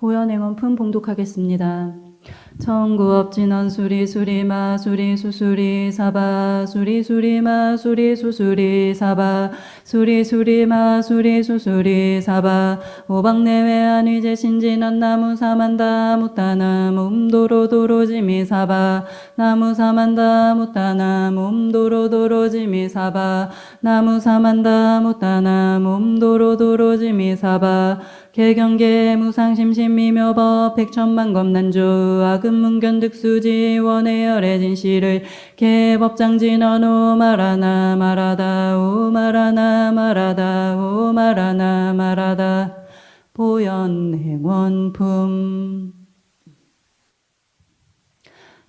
보현행원품 봉독하겠습니다. 청구업진원 수리 수리마 수리 수수리 사바 수리 수리마 수리 수수리 사바 수리 수리마 수리 수수리 사바 오방내외 안위제 신진원 나무 사만다 무타나 몸도로 도로지미 사바 나무 사만다 무타나 몸도로 도로지미 사바 나무 사만다 무타나 몸도로 도로지미 사바 개경계 무상심심미묘법 백천만 검난주 아금 문견득수지 원해열의 진실을 개법장진언오 말하나 말하다 오 말하나 말하다 오 말하나 말하다. 보현행원품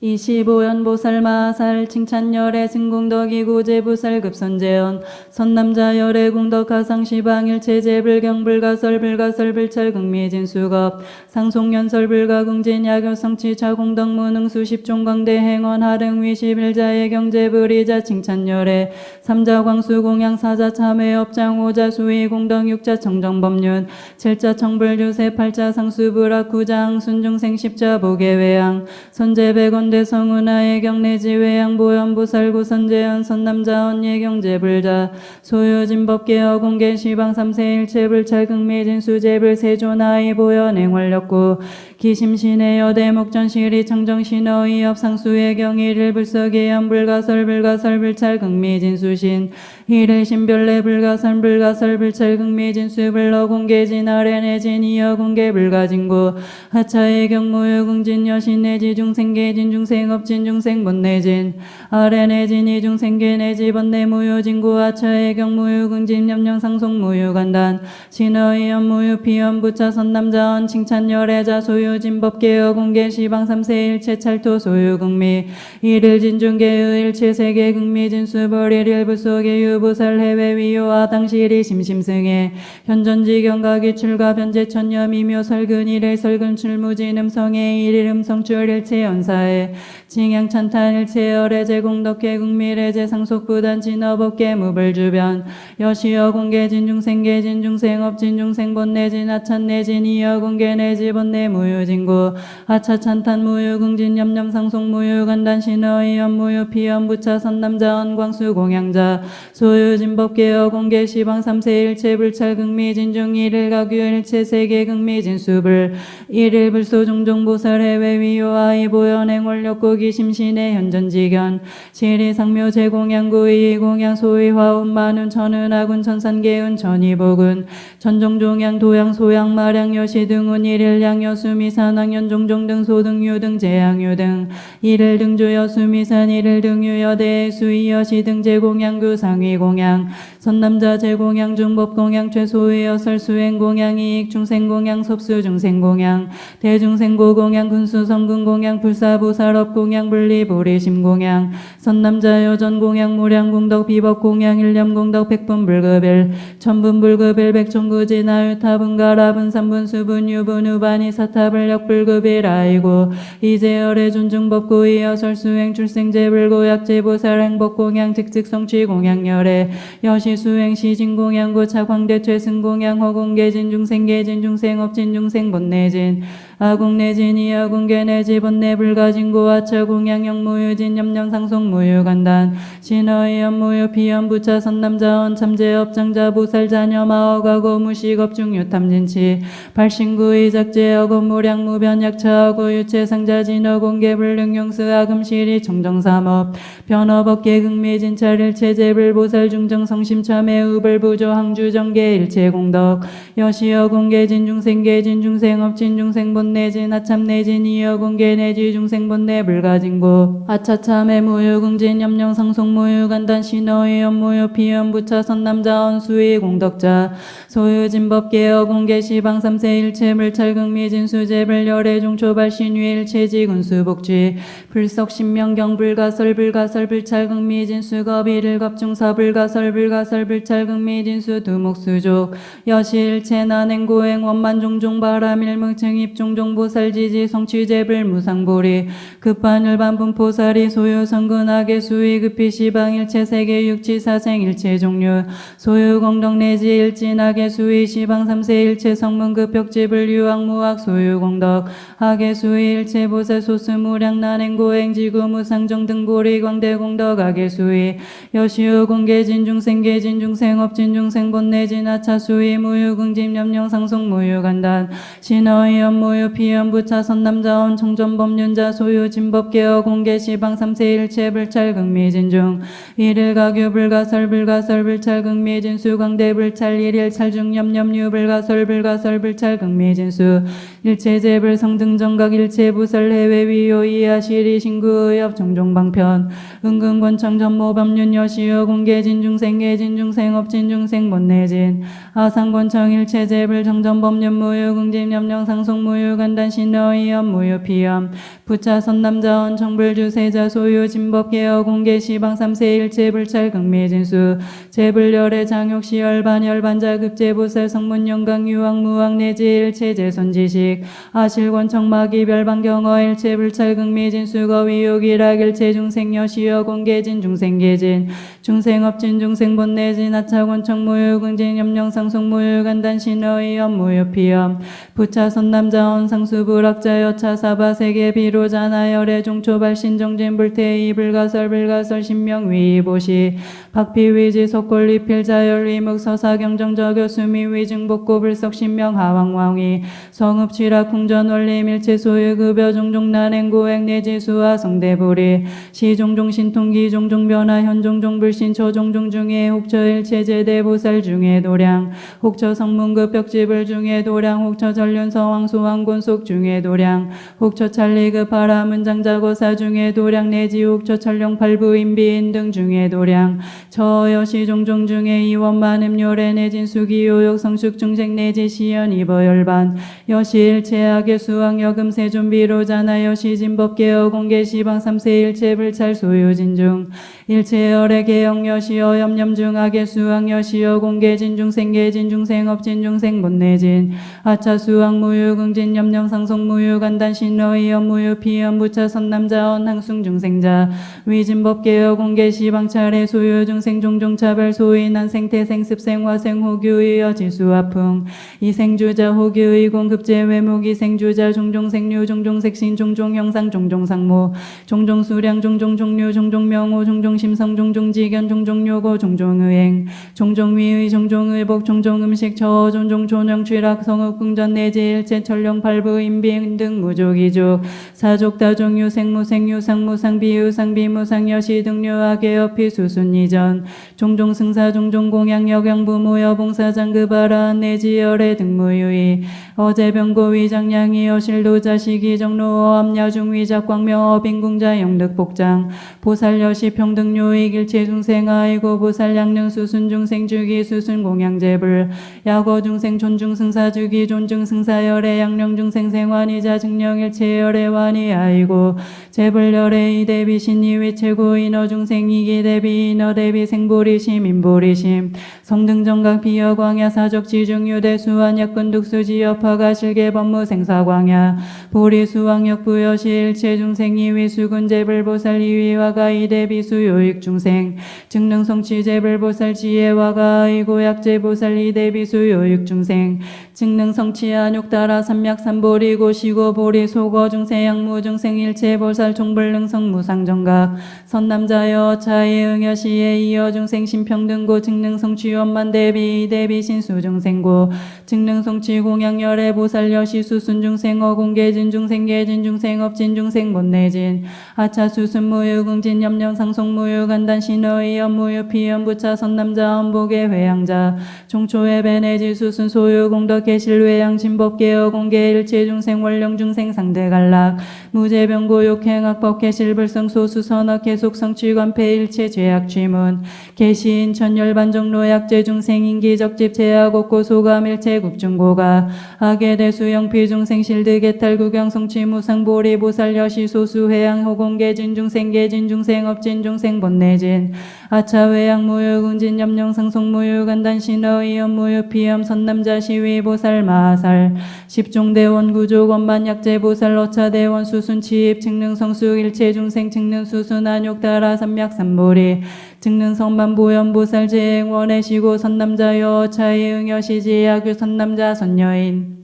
25연 보살마살 칭찬열애 승공덕이 고제부살 급 선재연. 선남자 열애 공덕 하상시방일체 제불경 불가설 불가설 불찰 극미진 수겁. 상송연설 불가궁진 야교성치 차공덕 무능 수십 종광대 행원 하릉 위시빌자의 경제불이자 칭찬열애. 삼자 광수 공양 사자 참회 업장 오자 수위 공덕 육자 청정법륜. 칠자 청불유세 팔자 상수불악 구장 순중생 십자 보계외양. 선제백원 대성운하의 경내지 외양보현 보살구 선재현 선남자 언 예경제 불자. 소유진법계어 공개 시방 삼세일체 불찰 극미진 수제불 세조나이 보현 행활력구 기심신의 여대 목전시리 청정신어의 업상수의 경일을 불석예연 불가설 불가설 불찰 극미진 수신 이를 신별내 불가선 불가설 불찰 극미진 수 불러 공개진 아래내진 이어 공개 불가진구 하차의 경무유 궁진 여신 내지 중생계진 중생업진 중생 본내진. 아래내진 이중생계 내지 번내 무유진구 하차의 경무유 궁진 염령 상속 무유간단. 신어의 연무유 피연 부차 선남자언 칭찬열애자 소유진법계여 공개 시방 삼세일체 찰토 소유극미. 이를 진중계의 일체 세계 극미 진수 벌 일일 부속의 유 부살 해외 위요와 당시리 심심승에 현전지 경각이 출가 변제 미묘 설근 일일 설근 출무진 음성의 일일 음성 출 일체 연사에 징양 찬탄 일체 열애 제공덕계 국밀의 제상속 부단 진업업계 무불 주변 여시여 공개 진중생계 진중생업 진중생 본내 진 하찬 내 진 이어 공개 내지 본내 무유진구 하차 찬탄 무유궁진 염염 상속 무유간단 신어의 연무유 피연 부차 선남자 언 광수 공양자 소유진법계여 공개 시방 삼세 일체 불찰 극미 진중 일일 가규 일체 세계 극미 진수불 일일 불소 종종 보살 해외 위요아 이보연행 원력 고 기심신의 현전지견 시리 상묘 제공양구 이공양 소위 화운 만운 천은 아군 천산계운 천이복은 천종종양 도양 소양 마량 여시 등운 일일 양 여수 미 산 왕연 종종 등 소등유 등 제양유 등 일일 등주 여수 미산 일일 등유 여대 수이 여시 등 제공양구 상위 공양 선남자 제공양 중법 공양 최소의 여설 수행 공양 이익 중생 공양 섭수 중생 공양 대중생고 공양 군수 성군 공양 불사보살업 공양 분리 보리심 공양 선남자 여전 공양 무량 공덕 비법 공양 일념 공덕 백분 불급일 천분 불급일 백천구지 나유타분 가라분 삼분 수분 유분 우반이 사타불력 불급일 아이고 이제열의 존중법 고의 여설 수행 출생제 불고약제 보살 행복 공양 직직 성취 공양 열애 여시 수행 시 진 공양 고차 광대 최 승 공양 허공계진 중생계진 중생업진 중생 본내진 아공내진 이아공계 내지 본내 불가진고 아차 공양 영무유진 염령 상속 무유간단. 신어의 연무유 피연 부차 선남자언 참제 업장자 보살 자녀 마어가고 무식업 중 유탐진치. 발신구의 작제하고 무량 무변 약차하고 유체 상자 진어 공개 불능용스 아금실이 청정삼업. 변업업계 극미진 차릴 체제불 보살 중정 성심 참회 우불 부조 항주 정계 일체 공덕. 여시여 공개 진중생계 진중생업 진중생 본 내진 이여 공개 내지 중생 본내 불가진고 아차참회 무유궁진 염령 상속 무유간단 신어의 연무유 피연 부차 선남자 언수의 공덕자. 소유진법계여 공개 시방 삼세 일체 물찰 극미 진 수제불 열애 중초 발 신위 일체 지군수 복지. 불석 신명경 불가설 불가설 불찰 극미 진 수겁 일일 겁중사 불가설 불가설 불찰 극미 진 수 두목수족. 여시 일체 난행 고행 원만 종종 바람 일묵 증 입 종종 종종보살 지지 성취제불 무상보리 급한율 반분포살이 소유 성근하게 수위 급히 시방일체 세계 육치 사생 일체 종류 소유 공덕 내지 일진하게 수위 시방 삼세 일체 성문급 벽지불 유학무학 소유 공덕 하게 수위 일체 보살 소수무량 난행고행 지구 무상정 등보리 광대 공덕 하게 수위 여시우 공개 진 중생계 진 중생업 진중생 본내 진 하차 수위 무유궁집 염령 상속 무유간단 신어이연 무유 피연 부차 선남자원 청전 법륜자 소유 진법계어 공개 시방 삼세 일체 불찰 극미진중. 일일 가규 불가설 불가설 불찰 극미진수 광대 불찰 일일 찰중 염염유 불가설 불가설 불찰 극미진수 일체제 불성등 정각 일체 부설 해외 위요 이하시리 신구의협 종종방편. 은근권청 전모법륜 여시여 공개진 중생계 진중생 업 진 중생 못내진. 아상권청 일체제불 정전법륜 무유 궁집 염령 상속 무유 간단 신어이염 무유피염 부차 선남자원 청불주세자 소유 진법계여 공개 시방 삼세 일체 불찰 극미진수. 제불열의 장욕시 열 반 열 반자 급제보살 성문 영강 유황 무황 내지 일체 제손지식 아실권 청마기 별방경어 일체 불찰 극미 진수 거 위욕이락 일체 중생 여시여 공개진 중생계진 중생업진 중생본내진 하차권 청 무유궁진 염령상속 무유간단 신어이염 무유피염 부차 선 남자원 상수불학자 여차 사바 세계 비로자 나열의 종초발 신 정진 불태이 불가설 불가설 신명 위 보시 박피위지 석골리 필자열 위묵 서사경정저 교 수미 위증복고 불석 신명 하왕왕위 성읍 취락 궁전 원리 밀체 소유 급여 종종 난행 고행 내지 수화 성대불이. 시 종종 신통기 종종 변화 현 종종 불신 초종종 중에 혹처 일체 제대 보살 중에 도량. 혹처 성문급 벽지불 중에 도량. 혹처 전륜 서왕 소왕 곤속 중에 도량. 혹처 찰리급 바라 문장자고사 중에 도량. 내지 혹처 철령 팔부 인비인 등 중에 도량. 저여시 종종 중에 이원 만음요래 내진 수기 요욕 성숙 중생 내지 시연 이버 열반. 여시 일체하게 수왕 여금 세존비로 자나 여 시 진법계어 공개 시방 삼세 일체 불찰 소유 진중. 일체 열의 개영 여시여 염염 중하게 수왕 여시여 공개 진중 생계 진중 생업 진중 생본 내진. 아차 수왕 무유 긍진 염령 상속 무유 간단 신러이 업무유 피연 부차 선남자 언 항숭 중생자. 위진법계여 공개 시방 차례 소유 중생 종종 차별 소위 난생 태 생 습생 화생 호규의 여지수 아풍 이생주자 호규의 공급제 외목 이생주자 종종 생류 종종 색신 종종 형상 종종 상모 종종 수량 종종 종류 종종 명호 종종 심성 종종 지견 종종 요고 종종 의행 종종 위의 종종 의복 종종 음식 저 종종 조령 취락 성읍 궁전 내지 일체 천령 팔부 인비행 등 무족이족. 사족 다종 유 생 무 생 유 상 무 상 비유 상 비무상 여시 등류하게 옆이 수순 이전. 종종 승사 종종 공양 여경 부모 여봉사 장급하라 내지 열의 등무유의 어제 병고 위장량이 여실도 자식이 정로 암야중 위 작 광명 어빈궁자 영득 복장 보살 여시 평등 요익 일체 중생 아이고 보살 양령 수순 중생 주기 수순 공양 제불 야거 중생 존중 승사 주기 존중 승사 열의 양령 중생 생환이자 증령 일체 열의 완이 아이고 제불 열의 이대비 신이위 최고 인어 중생 이기 대비 인어 대비 생보리심 인보리심 성등정각 비여 광야 사적 지중 유대 수완 약근 독수 지여파가 실계 법무 생사 광야 보리 수왕역 부여시 일체 중생 이 위 수군 제불보살 이위와가 이대비 수 요익 중생 증능 성취 제불보살 지혜와가 이고약 제보살 이대비 수 요익 중생 증능 성취 안욕 따라 삼약 삼보리 고시고 보리 소거 중생 양무 중생 일체 보살 총불능 성 무상 정각 선남자여 차이 응여시에 이어 중생 신평등고 증능 성취 원만 대비 대비 신수 중생고 증능 성취 공양 열애 보살 여시 수순 중생 어공계진 중생 계진 중생 업진 중생 못내진 아차 수순 무유 긍진 염령 상속 무유 간단 신어의 연무유 피연 부차 선남자 엄복의 회양자 종초의 베네지 수순 소유 공덕 계실 외양 진법계 어 공개 일체 중생 원령 중생 상대 갈락 무제병고 욕행악법 계실 불성 소수 선악 계속 성취관 폐일체 죄악 취문 계시인 천열반정로 약제 중생 인기적집 제약 없고 소감 일체 국중고가 악의 대수 영 피 중생 실드 개탈 구경 성취 무상 보리 보살 여시 소수 회양 호공계 진중생 계 진 중생 업 진 중생 본내진 아차 외양 무유 군진 염령 상속 무유 간단 신어 이염 무유 피염 선남자 시위 보살 마살 십종대 대원 구조 원만 약재 보살 어차 대원 수순 치입 증능 성수 일체 중생 증능 수순 안욕 따라 삼약 삼보리 증능 성만 보현 보살 제행 원해시고 선남자여 어차의 응여시지 야규 선남자 선여인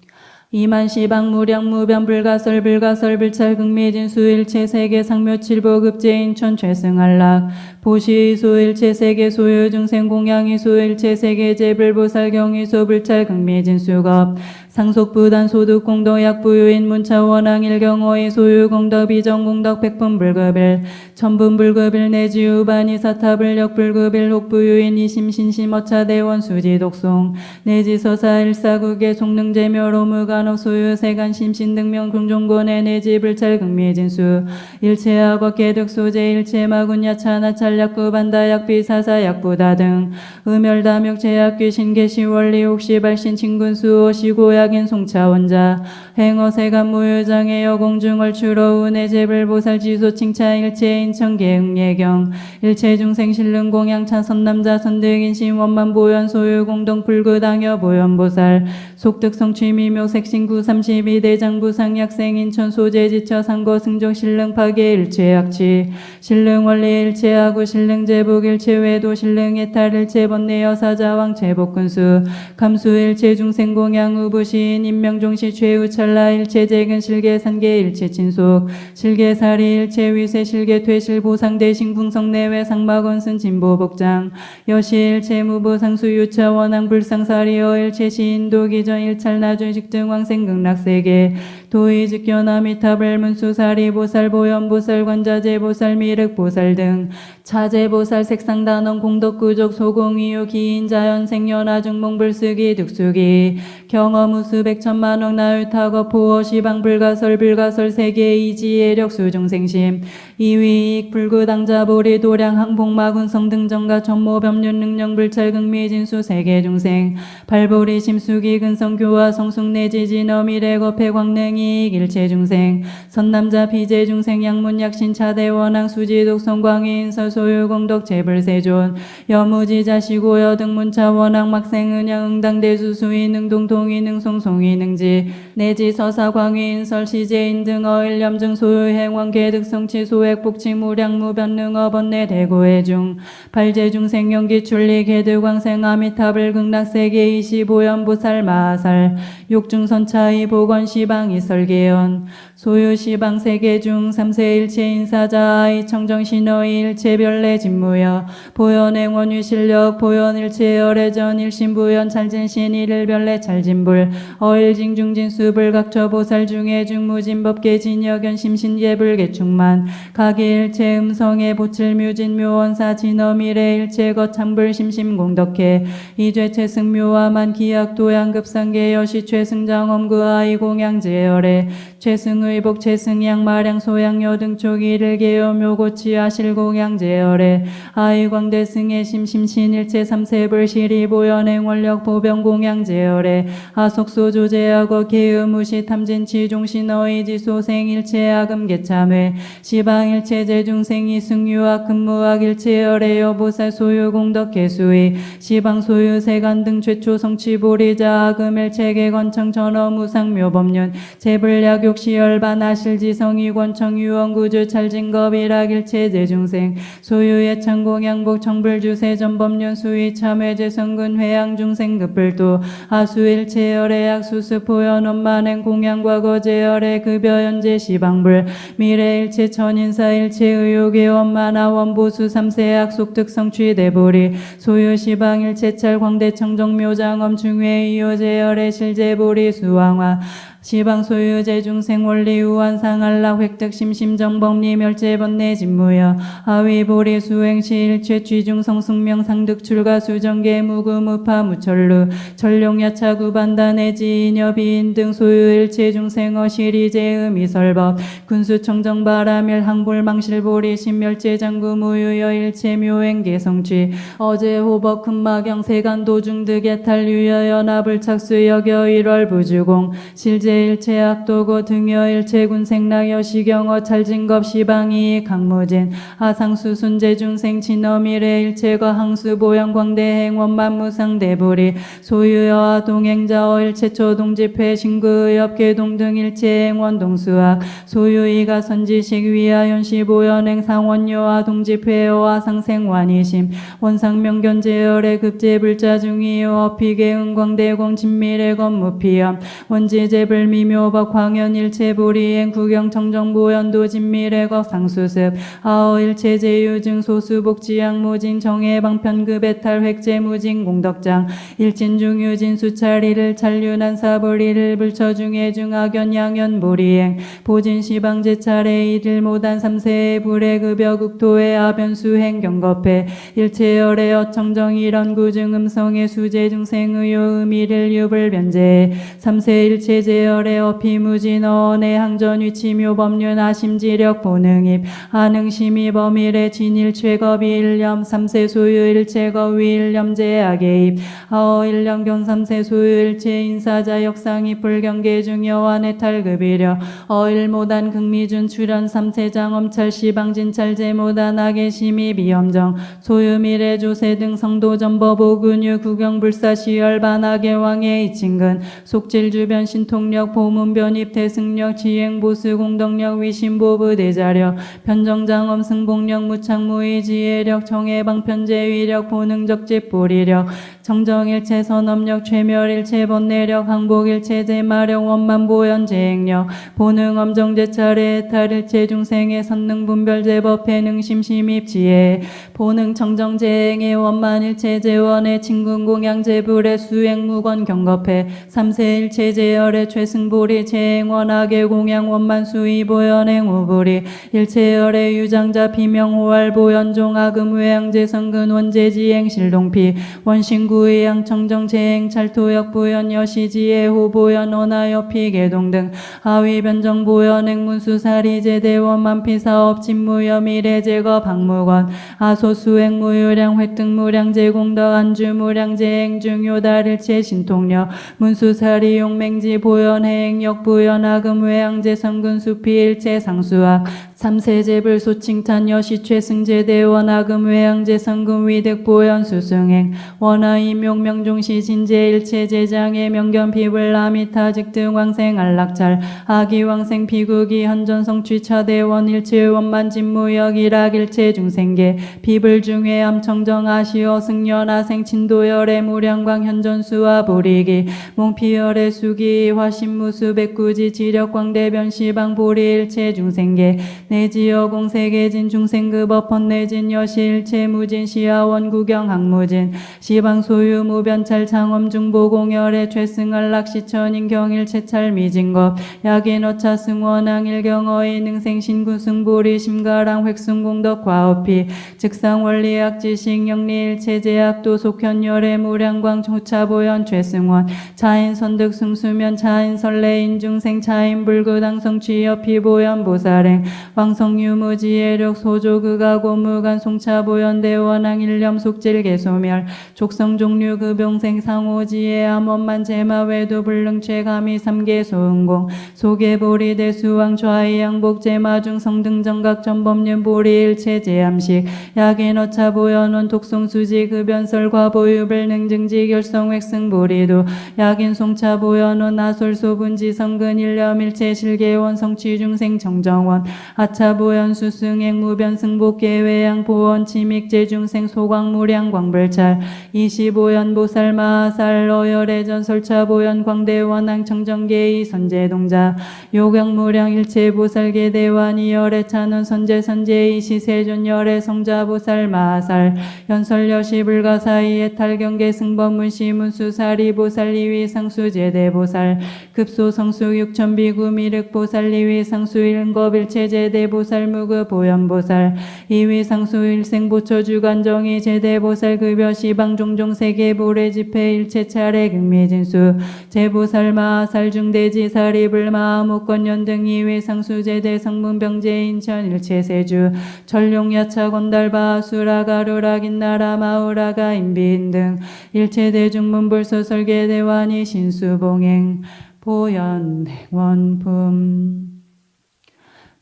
이만 시방 무량 무변 불가설 불가설 불찰 극미진 수 일체 세계 상묘 칠보 급제인천 최승한락. 보시 소일체 세계 소유 중생 공양이 소일체 세계 제불보살 경이 소불찰 극미진 수겁 상속부단 소득 공덕약 부유인 문차 원앙 일경어의 소유 공덕 비정 공덕 백분 불급일 천분 불급일 내지 우 반이 사타불 역불급일 혹부유인 이심신심 어차 대원 수지 독송 내지 서사 일사국의 속능제묘로 무간옥 소유 세간 심신 등명 궁종곤의 내지 불찰 극미진수 일체하고 개득 소재 일체 마군 야차 나 찰 약구 반다 약비 사사 약부다 등 음열다묵 제약 귀 신계시 원리 혹시 발신 친군수 오시고 약인 송차원자 행어 세간 무효장애 여공중을 주로 은혜 제불 보살 지소 칭차 일체 인천계 응예경 일체 중생 신릉 공양 차선 남자 선등인 신원만 보현 소유 공동 불구당여 보현 보살 속득 성 취 미묘 색신구 32 대장부 상 약생 인천 소재 지처 상거 승정 신릉 파괴 일체 약치 신릉 원리 일체하고 신릉 제복 일체 외도 신릉 예탈 일체 번내 여사자왕 제복군수 감수 일체 중생 공양 우부시인 인명종시 최후 찰나 일체 재근 실계 산계 일체 친속 실계 사리 일체 위세 실계 퇴실 보상 대신 궁성 내외 상마건슨 진보 복장 여시 일체 무보 상수 유차 원앙 불상사리어 일체 시인도 기전 일 찰 나준식 등 왕생 극락세계 도의 즉견 아미 타불 문수사리 보살 보현 보살 관자재 보살 미륵 보살 등 차재 보살 색상 단원 공덕구족 소공이유 기인 자연 생연아 중몽 불쓰기 득수기 경험 우수 백천만억 나을 타거 포어 시방 불가설 불가설 세계 이지 예력 수중생심. 이위익 불구당자 보리 도량 항복마군 성등정가 전모 법륜 능령 불찰 극미 진수 세계 중생. 발보리 심수기 근성 교화 성숙 내지지 너미래 거패 광능 이익 일체 중생 선남자 비제 중생 양문 약신 차대 원앙 수지 독성 광인 서소유 공덕 재불세존 여무지 자시고 여등 문차 원앙 막생 은양 응당 대수수인 능동 동인 능송송이 능지 내지 서사 광인 설시제인 등 어일 염증 소유 행원 계득 성치 소액 복치 무량 무변 능 어 번내 대고해 중 발제 중생 연기 출리 계득 왕생 아미타불 극락세계 이시보연 보살 마살 육중선차이 보건시방이 설계연 소유시방 세계 중 삼세 일체 인사자 이 청정신의 일체 별내 진무여 보현행 원유 실력 보현 일체 열애전 일신부연 찰진신 일일 별내 찰진불 어일징 중진 수불 각처 보살 중에 중무진법계 진여견 심신계불 개충만 각이 일체 음성의 보칠 묘진 묘원사 진어미래 일체 거 창불 심심 공덕해 이죄 최승묘와만 기약 도양급상계 여시 최승장 엄그 아이 공양 제열에 최승 의복 최승양 마량 소양 여 등 초기를 개요 묘고치 아 실공양 제열에 아이 광대 승의 심심신 일체 삼세불 시리 보현행 원력 보병 공양 제열에 아속소 조제하고 개의무시 탐진 치 종신 어이 지 소생 일체 아금 개참회 시방 일체 제중생 이 승유학 근무학 일체 열애여 보살 소유 공덕 개수의 시방 소유 세간 등 최초 성취 보리자 아금 일체 개건청 전어 무상 묘법륜 제불약 욕시열 반 아실지성이 권청 유원구주 찰진겁 일학일체 제중생. 소유의 창공양복 청불주세 전법륜 수위 참회제 성근 회양 중생 급불도. 아수일체 열애약 보현 원만행 공양과거 제열애 급여 현재 시방불. 미래일체 천인사일체 의욕의 원만하 원보수 삼세약 속득 성 취 대보리. 소유 시방일체 찰 광대 청정묘장엄 중회 이효제열애 실제보리 수왕화 시방 소유 제중생 원리 우한 상할라 획득 심심 정법리 멸제 번내 진무여 하위 보리 수행시 일체 취중 성승명 상득 출가 수정계 무구 무파 무철루 전룡 야차 구반다 내지 인여 비인 등 소유 일체 중생 어시리 제음이 설법 군수 청정 바라밀 항불 망실 보리 신멸제 장구 무유여 일체 묘행 개성취 어제 호법 금마경 세간 도중 득의 탈유여 연합을 착수 여겨 일월 부주공 실제 일체 악도고 등여 일체 군생락 여시경어 찰진겁 시방이 강무진 하상수 순재 중생 진어미래 일체거 항수 보영 광대행 원만 무상 대불이 소유여와 동행자어 일체초 동집회 신구의업 계동 등 일체행 원동수학 소유이가 선지식 위하 연시 보연행 상원요와 동집회와 상생완이심 원상명견제열의 급제불자 중이요 어피계 은광대공 진미래 건무피염 원지제불 미묘법 광연일체 불이행 구경청정보 연도 진미래거 상수습 아어일체 제유증 소수복지양 무진 정해방편급 배탈 획제 무진 공덕장 일진중 유진 수찰이를 찰륜한 사불이를 불처중해 중하견 양연 보리행 보진시방제 차례 이들 모단 삼세의 불의 급여 국토의 아변수행 경겁해 일체열의 어청정 이런 구증 음성의 수제 중생의요 의미를 유불 변제 삼세 일체 제 열의 어피무진 어언의 항전 위치 묘 법륜 아심지력 보능입 하능심이 범일의 진일 최겁이 일념 삼세 소유 일체거 위일념 제약의 입 아어 일념경 삼세 소유 일체 인사자 역상이 불경계 중여완의 탈급이려 어일모단 극미준 출연 삼세장 엄찰 시방진찰 제모단 악의 심의 비엄정 소유미래 조세 등 성도전버 보근유 구경불사 시열 반 악의 왕의 이친근 속질 주변 신통 력 보문 변입 대승력 지행 보수 공덕력 위신보부 대자력 편정장엄 승복력 무창무의 지혜력 정해방 편제 위력 보능적집 보리력 정정일체 선업력 최멸일체 번뇌력 항복일체 제마력 원만보연 제행력 보능 엄정제 차례 탈일체 중생의 선능 분별 제법 해 능심심입 지혜 보능 청정 제행의 원만일체 제원의 친군 공양 제 불의 수행 무건 경겁해 삼세일체 제열의 최승보리 원학의 공양 원만 수의 보연행 우불이 일체열의 유장자 비명호활 보연 종학음 외양제 성근 원제 지행 실동피 원신구 의양 청정 제행 찰토역 보연 여시지혜 호보연 원하여 피계동 등 하위 변정 보연 행문수 사리 제 대 원 만 피사업 진무여 미래 제거 박무건 아소수 행 무유량 획득 무량 제공덕 안주 무량 제행 중요 달일체 신통력 문수 사리 용맹지 보연 행역 보연 악음 외양제 성근 수피 일체 상수학 삼세제불 소칭탄 여시 최 승제대 원학음 외양제 성금 위득 보연 수승행 원하이 명명종시 진제 일체 제장의 명견 피불 라미타직 등 왕생 안락찰 아기 왕생 피국이 현전 성취 차대원 일체 원만 진무역 일학 일체 중생계 비불 중에 암청정 아시어 승연아 생친도열의 무량광 현전수와 보리기 몽피열의 수기 화신무수 백구지 지력광대 변 시방 보리 일체 중생계 내지여 공세계진 중생급 어펀 내진 여실체 무진 시하원 구경 항무진 시방 소유 무변찰 창엄 중보 공열의 최승한락 시천인 경일 채찰 미진겁 어차 승원항 일경어의 능생 신구 승보리 심가랑 획승 공덕 과업피 즉상 원리학 지식 영리 일체 제약도 속현열의 무량광 조차보연 최승원 차인 선득 승수면 차인 설레인 중생 차인 불구당 성취여 피보연 보살행 왕성유무 지혜력 소조 그가 고무간 송차보연 대원항 일념 속질 개소멸 족성 종류 급용생 상호 지혜 암원만 제마 외도 불능최 감히 삼계 소은공. 소계보리 대수왕 좌이 양복 제마 중 성 등정각 전법륜 보리 일체 제암식. 약인 어차 보연원 독성 수지 급연설 과보유불 능증지 결성 획승 보리도 약인 송차 보연원 나솔 소분지 성근 일념 일체 실계원 성취 중생 정정원. 아차 보연 수승행 무변 승복계 외양 보원 치믹 제중생 소광무량 광불찰 이시보연 보살 마살 어열의 전설차 보연 광대원항 청정계의 선제동자 요경무량 일체 보살계 대완 이열의 찬원 선제 선제의 시세존열의 성자 보살 마살 연설여시 불가사이의 탈경계 승법문시 문수사리 보살 리위 상수 제대 보살 급소 성수 육천비구 미륵 보살 리위 상수 일급 일체 제대 보살 무급 보현 보살 이위 상수 일생 보처 주관정이 제대 보살 급여 시방 종종 세계 보례 집회 일체 차례 극미진수 제보살 마살 중대지 사리불 마무권연 등 이위 상수 제대 성문병제 인천 일체 세주 전룡 야차 건달바 수라가루라 긴나라 마우라가 인비인 등 일체 대중문불소 설계 대환이 신수봉행 보현원품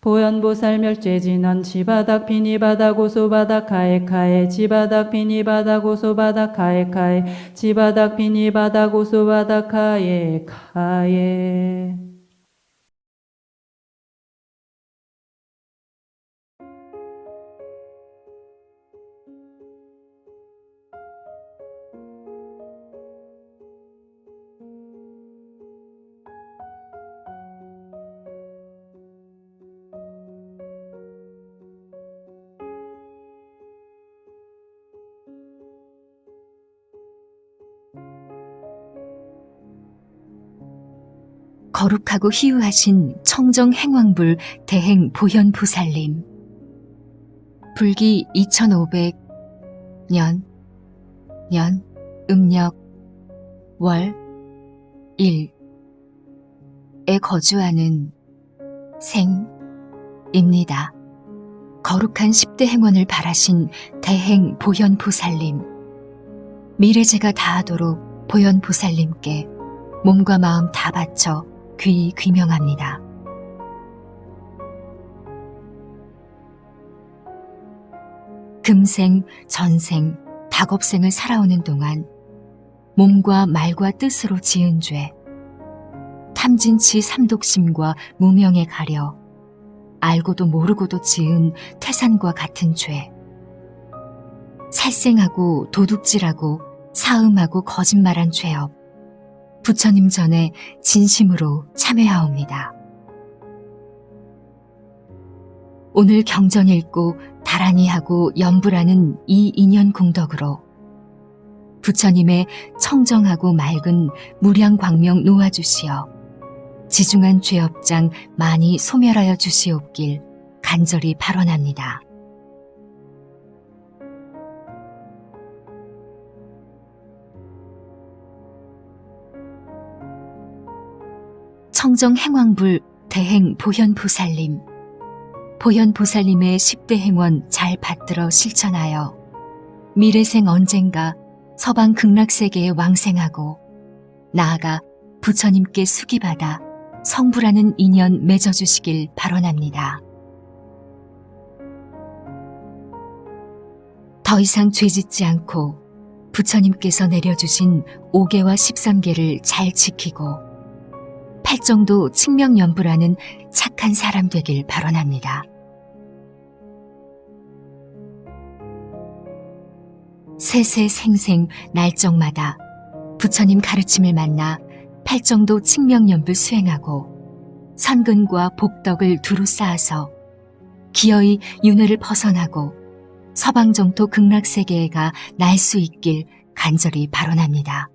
보현보살 멸죄진원 지바닥 비니바닥 오소바닥 카에카에 지바닥 비니바닥 오소바닥 카에카에 지바닥 비니바닥 오소바닥 카에카에 거룩하고 희유하신 청정 행왕불 대행 보현 부살님. 불기 2500년, 년, 음력, 월, 일에 거주하는 생입니다. 거룩한 10대 행원을 바라신 대행 보현 보살님. 미래제가 다하도록 보현 보살님께 몸과 마음 다 바쳐 귀 귀명합니다. 금생, 전생, 닭업생을 살아오는 동안 몸과 말과 뜻으로 지은 죄, 탐진치 삼독심과 무명에 가려 알고도 모르고도 지은 태산과 같은 죄, 살생하고 도둑질하고 사음하고 거짓말한 죄업, 부처님 전에 진심으로 참회하옵니다. 오늘 경전 읽고 다란히 하고 연불하는 이 인연 공덕으로 부처님의 청정하고 맑은 무량 광명 놓아주시어 지중한 죄업장 많이 소멸하여 주시옵길 간절히 발언합니다. 청정 행왕불 대행 보현보살님 보현보살님의 10대 행원 잘 받들어 실천하여 미래생 언젠가 서방 극락세계에 왕생하고 나아가 부처님께 수기받아 성불하는 인연 맺어주시길 발언합니다. 더 이상 죄짓지 않고 부처님께서 내려주신 5개와 13개를 잘 지키고 팔정도 칭명연부라는 착한 사람 되길 발언합니다. 세세생생 날정마다 부처님 가르침을 만나 팔정도 칭명연불 수행하고 선근과 복덕을 두루 쌓아서 기어이 윤회를 벗어나고 서방정토 극락세계에 가 날 수 있길 간절히 발언합니다.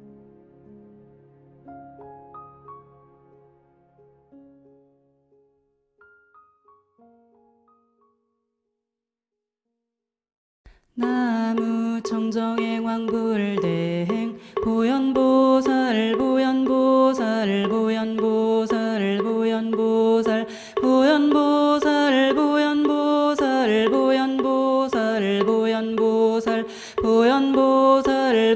나무 청정행 왕불대행 보현보살 보현보살 보현보살 보현보살 보현보살 보현보살 보현보살 보현보살 보현보살 보현보살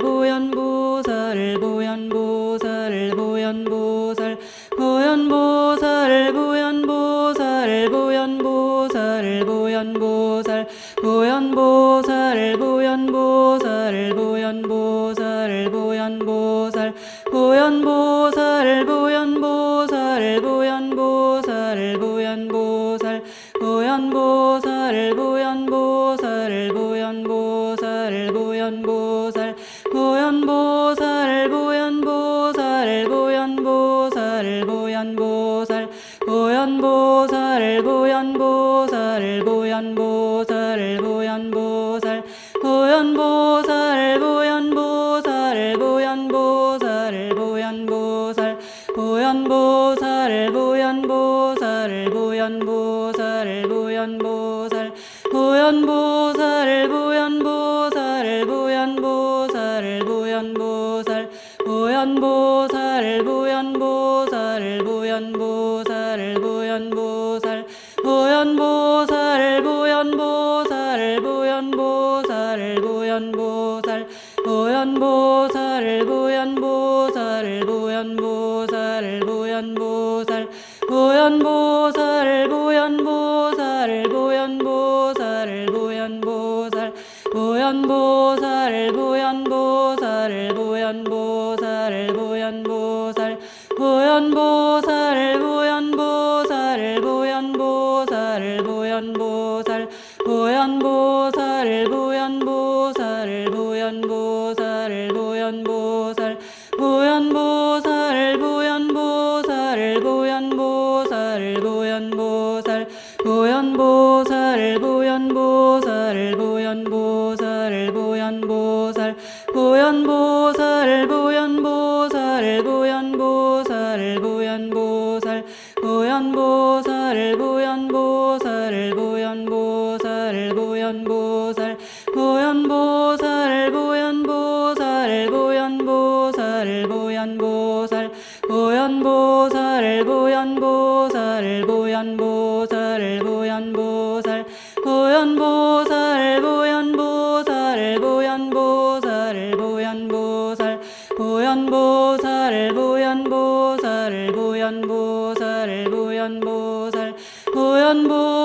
보현보살 보현보살 보현보살 보현보살 보살 보현보살 보현보살 보현보살 보현보살 보현보살. 보살 호연보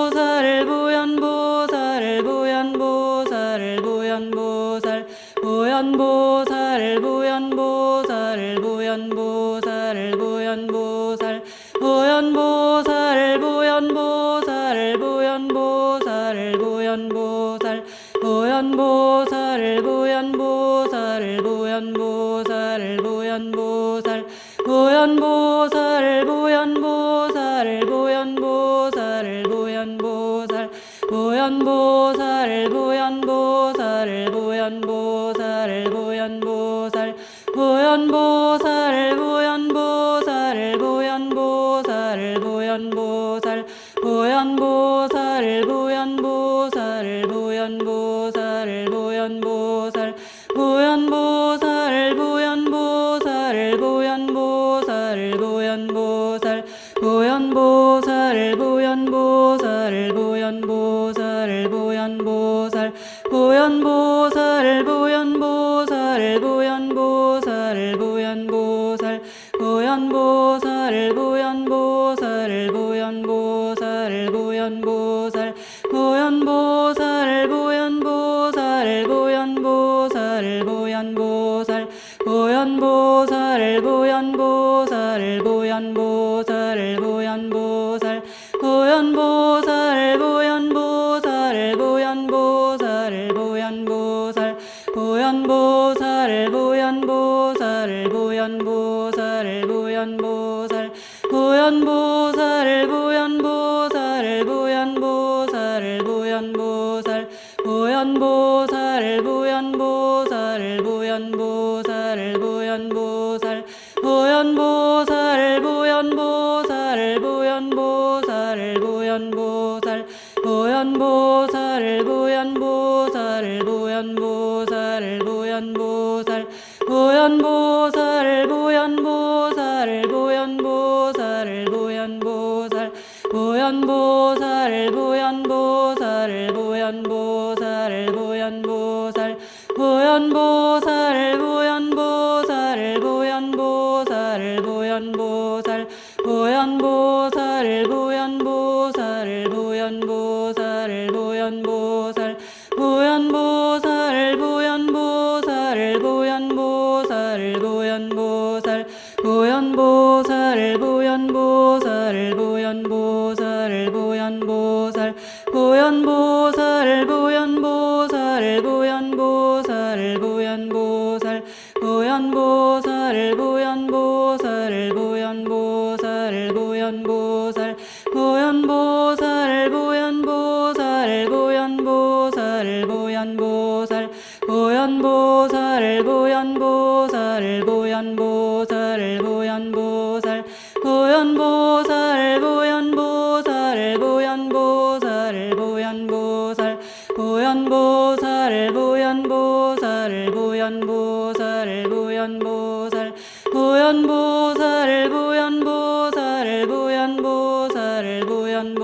자연보살부 부연보살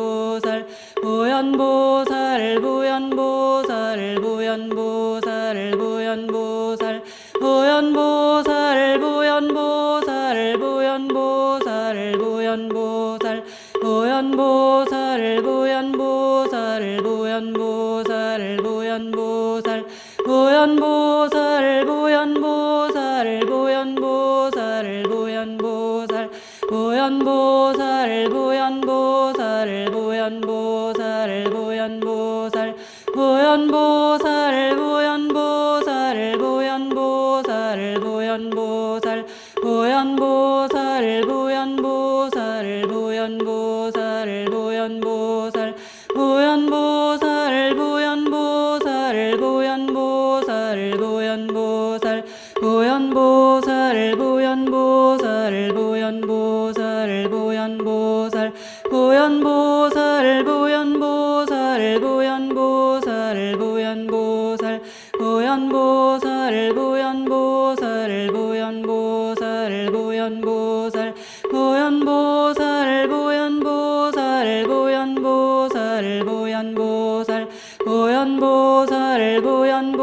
보살 보현 보살 보현 보살 보현 보살 보현 보살 보현 보살 보현 보살 보현 보살 보현 보살 보현 보살 보현보살 보현보살 보현보살 보현보살 보현보살 보현보살 보현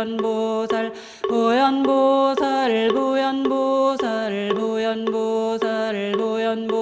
부연보살 부연보살 부연보살 부연보살 부연보살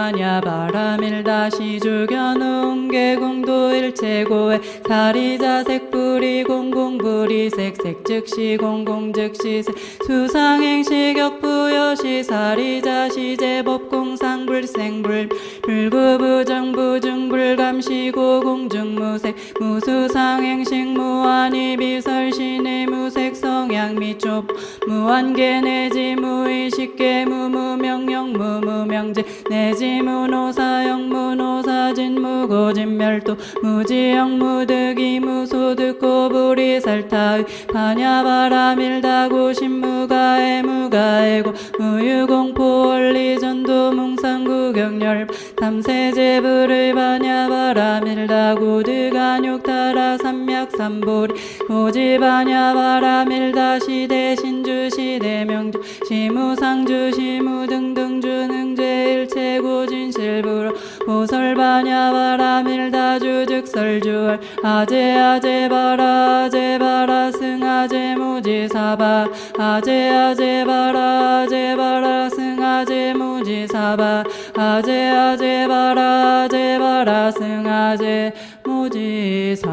심경관자제보살행 신반야바라밀다 시주견웅계공도 일체고에 사리자색불이 공공불이색색 즉시 공공 즉시 색. 수상행 시격부여시 사리자 시제법 공상 불생 불 불구부정 부중 불감시고 공중무색 무수상행식 무한이 비설신의 무색 성향 미촉 무한계 내지 무의식계 무무명령 무무명제 내지 무노사영 무노사진 무고진 멸도 무지영 무득이 무소득 고 불이 살타의 반야바라밀다고 신무가에 무가에고 무유공포 원리전도 뭉상구경열 삼세제불의 반야바라 밀다고 드간육타라 삼맥삼보리 오지반야바라 밀다 시대 신주 시대 명주 시무상주 시무등등 주 능제 일체고 진실불. 오설반야바라 밀다 주 즉설주얼 아제 아제 바라 아제 바라 승아제 무지사바. 아제 아제 바라 아제 바라 승아제 무지사바. 아제 아제 바라 아제 바라 승아제 무지사바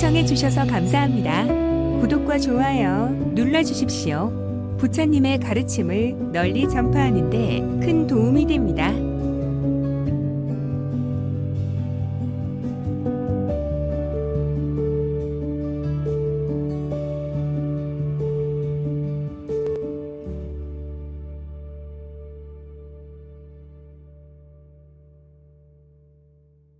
시청해 주셔서 감사합니다. 구독과 좋아요 눌러주십시오. 부처님의 가르침을 널리 전파하는 데 큰 도움이 됩니다.